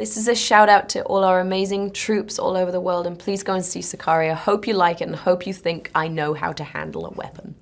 This is a shout out to all our amazing troops all over the world and please go and see Sicario. Hope you like it and hope you think I know how to handle a weapon.